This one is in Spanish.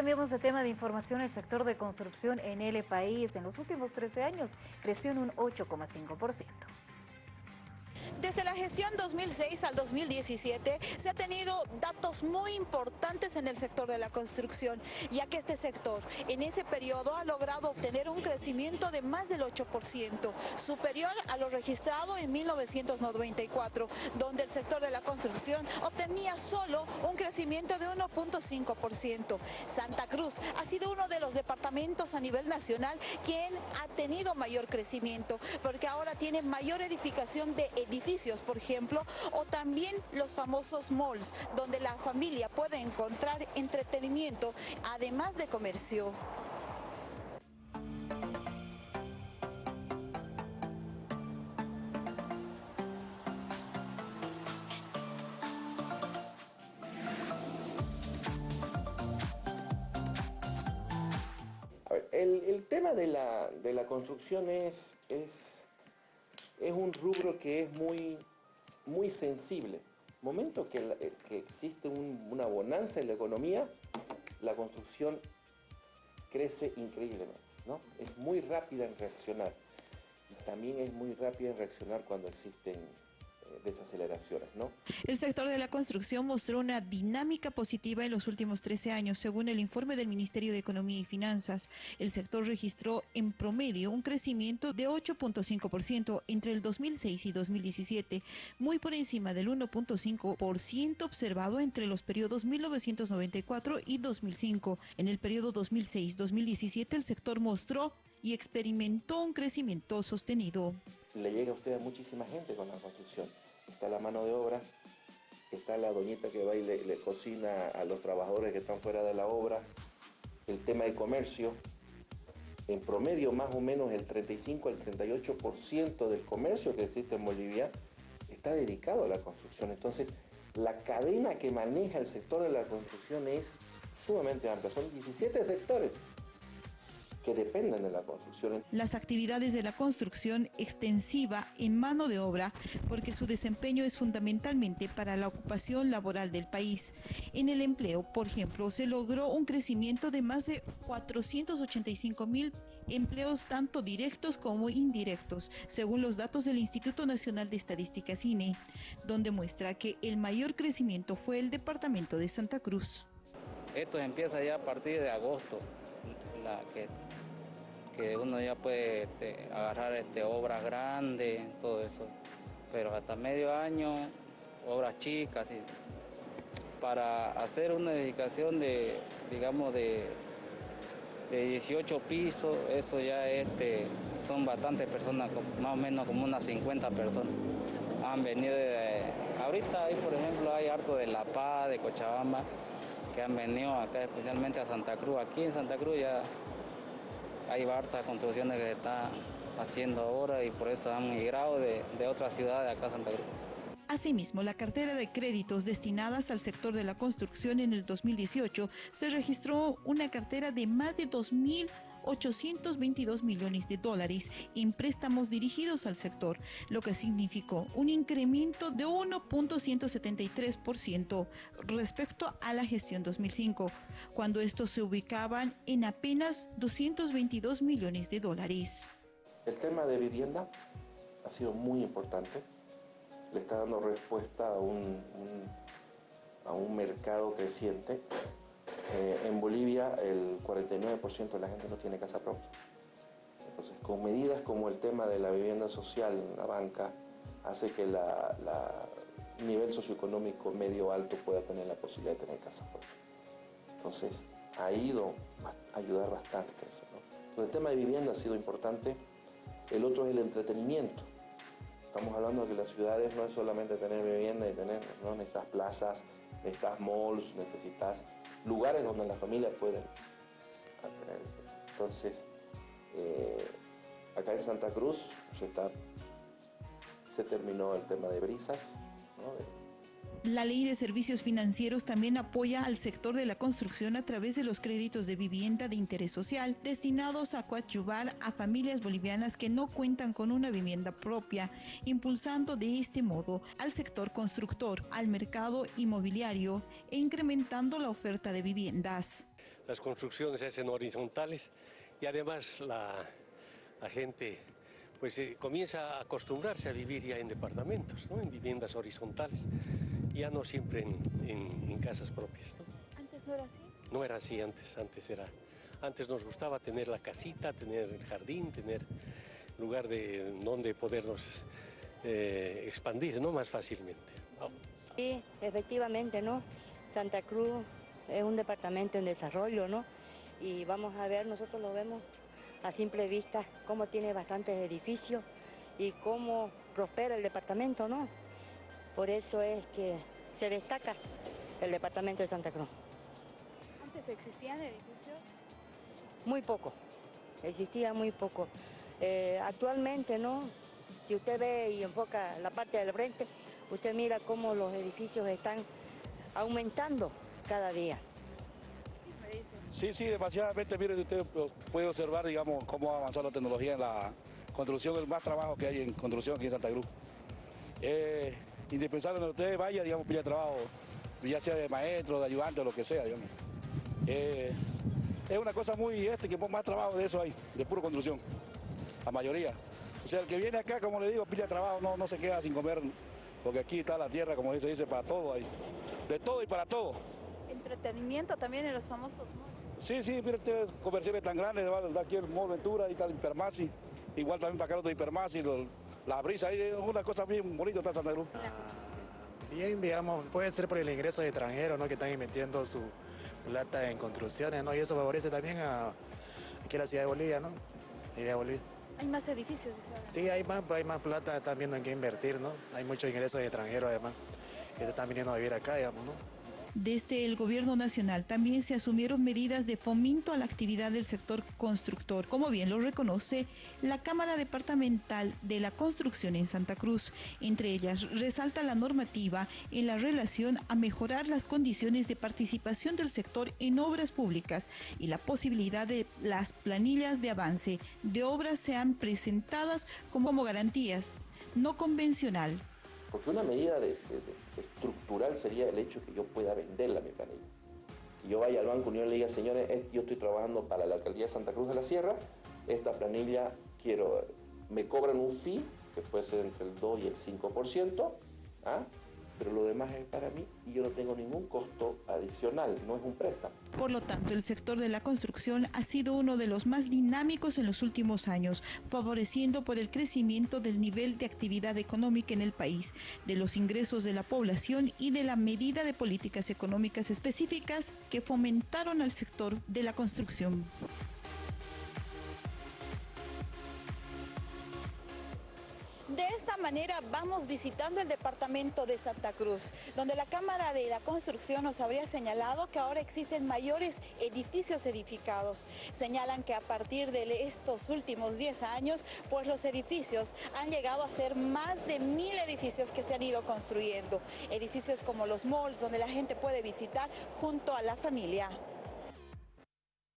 Cambiamos de tema de información. El sector de construcción en el país en los últimos 13 años creció en un 8,5%. Desde la gestión 2006 al 2017 se ha tenido datos muy importantes en el sector de la construcción, ya que este sector en ese periodo ha logrado obtener un crecimiento de más del 8%, superior a lo registrado en 1994, donde el sector de la construcción obtenía solo un crecimiento de 1.5%. Santa Cruz ha sido uno de los departamentos a nivel nacional quien ha tenido mayor crecimiento, porque ahora tiene mayor edificación de edificios por ejemplo, o también los famosos malls, donde la familia puede encontrar entretenimiento, además de comercio. el, tema de la, de la construcción es es un rubro que es muy, muy sensible. Momento que, eh, existe una bonanza en la economía, la construcción crece increíblemente. ¿no? Es muy rápida en reaccionar y también es muy rápida en reaccionar cuando existen desaceleraciones. El sector de la construcción mostró una dinámica positiva en los últimos 13 años. Según el informe del Ministerio de Economía y Finanzas, el sector registró en promedio un crecimiento de 8.5% entre el 2006 y 2017, muy por encima del 1.5% observado entre los periodos 1994 y 2005. En el periodo 2006-2017 el sector mostró y experimentó un crecimiento sostenido. Le llega a usted a muchísima gente con la construcción. Está la mano de obra, está la doñita que va y le, cocina a los trabajadores que están fuera de la obra, el tema de comercio, en promedio más o menos el 35 al 38% del comercio que existe en Bolivia está dedicado a la construcción. Entonces, la cadena que maneja el sector de la construcción es sumamente amplia. Son 17 sectores que dependen de la construcción. Las actividades de la construcción extensiva en mano de obra, porque su desempeño es fundamentalmente para la ocupación laboral del país. En el empleo, por ejemplo, se logró un crecimiento de más de 485 mil empleos tanto directos como indirectos, según los datos del Instituto Nacional de Estadística CINE, donde muestra que el mayor crecimiento fue el departamento de Santa Cruz. Esto empieza ya a partir de agosto, que que uno ya puede este, agarrar este, obras grandes, todo eso. Pero hasta medio año, obras chicas. para hacer una edificación de, digamos, de, de 18 pisos, eso ya este, son bastantes personas, más o menos como unas 50 personas. Han venido de, ahorita hay, por ejemplo, hay harto de La Paz, de Cochabamba, que han venido acá especialmente a Santa Cruz. Aquí en Santa Cruz ya hay hartas construcciones que se están haciendo ahora y por eso han migrado de, de otras ciudades acá a Santa Cruz. Asimismo, la cartera de créditos destinadas al sector de la construcción en el 2018 se registró una cartera de más de 2.822 millones de dólares en préstamos dirigidos al sector, lo que significó un incremento de 1.173% respecto a la gestión 2005, cuando estos se ubicaban en apenas 222 millones de dólares. El tema de vivienda ha sido muy importante le está dando respuesta a un, a un mercado creciente. Eh, en Bolivia el 49% de la gente no tiene casa propia. Entonces, con medidas como el tema de la vivienda social en la banca, hace que la, nivel socioeconómico medio alto pueda tener la posibilidad de tener casa propia. Entonces, ha ido a ayudar bastante el tema de vivienda ha sido importante. El otro es el entretenimiento. Estamos hablando de que las ciudades no es solamente tener vivienda y tener, ¿no? necesitas plazas, necesitas malls, necesitas lugares donde las familias pueden tener. Entonces, eh, acá en Santa Cruz se, está, se terminó el tema de brisas, la ley de servicios financieros también apoya al sector de la construcción a través de los créditos de vivienda de interés social destinados a coadyuvar a familias bolivianas que no cuentan con una vivienda propia, impulsando de este modo al sector constructor, al mercado inmobiliario e incrementando la oferta de viviendas. las construcciones se hacen horizontales y además la, gente pues eh, comienza a acostumbrarse a vivir ya en departamentos, ¿no? en viviendas horizontales, ya no siempre en, en- en casas propias. ¿no? Antes no era así. No era así antes, antes era, antes nos gustaba tener la casita, tener el jardín, tener lugar de donde podernos eh, expandir, ¿no? Más fácilmente. Sí, efectivamente, ¿no? Santa Cruz es un departamento en desarrollo, ¿no? Y vamos a ver, nosotros lo vemos a simple vista, cómo tiene bastantes edificios y cómo prospera el departamento, ¿no? Por eso es que se destaca el departamento de Santa Cruz. Antes existían edificios. Muy poco, existía muy poco. Eh, actualmente, ¿no? Si usted ve y enfoca la parte del frente, usted mira cómo los edificios están aumentando cada día. Sí, sí, demasiadamente. Mire, usted puede observar, digamos, cómo ha avanzado la tecnología en la construcción, el más trabajo que hay en construcción aquí en Santa Cruz. Es indispensable donde usted vaya, digamos, pilla trabajo, ya sea de maestro, de ayudante, o lo que sea, digamos. Eh, es una cosa muy este, que más trabajo de eso hay, de pura construcción, la mayoría. O sea, el que viene acá, como le digo, pilla trabajo, no, no se queda sin comer, porque aquí está la tierra, como se dice, para todo ahí. De todo y para todo. Entretenimiento también en los famosos malls. Sí, sí, mire usted, comerciales tan grandes, va de aquí el Mall Ventura, ahí está el Hipermasi, igual también para acá el otro Hipermasi, la brisa, ahí es una cosa bien bonita está Santa Cruz. Bien, digamos, puede ser por el ingreso de extranjeros, ¿no? Que están invirtiendo su plata en construcciones, ¿no? Y eso favorece también a aquí a la ciudad de Bolivia, ¿no? Y de Bolivia. Hay más edificios. Sí, hay más, hay más plata, están viendo en qué invertir, ¿no? Hay muchos ingresos de extranjeros además, que se están viniendo a vivir acá, digamos, ¿no? Desde el gobierno nacional también se asumieron medidas de fomento a la actividad del sector constructor, como bien lo reconoce la Cámara Departamental de la Construcción en Santa Cruz. Entre ellas resalta la normativa en la relación a mejorar las condiciones de participación del sector en obras públicas y la posibilidad de las planillas de avance de obras sean presentadas como, garantías no convencional Porque una medida de- estructural sería el hecho que yo pueda venderla mi planilla. Que yo vaya al Banco Unión y le diga, señores, yo estoy trabajando para la alcaldía de Santa Cruz de la Sierra, esta planilla quiero, me cobran un fee, que puede ser entre el 2 y el 5%, ¿ah? Pero lo demás es para mí y yo no tengo ningún costo adicional, no es un préstamo. Por lo tanto, el sector de la construcción ha sido uno de los más dinámicos en los últimos años, favoreciendo por el crecimiento del nivel de actividad económica en el país, de los ingresos de la población y de la medida de políticas económicas específicas que fomentaron al sector de la construcción. De esta manera vamos visitando el departamento de Santa Cruz, donde la Cámara de la Construcción nos habría señalado que ahora existen mayores edificios edificados. Señalan que a partir de estos últimos 10 años, pues los edificios han llegado a ser más de mil edificios que se han ido construyendo. Edificios como los malls, donde la gente puede visitar junto a la familia.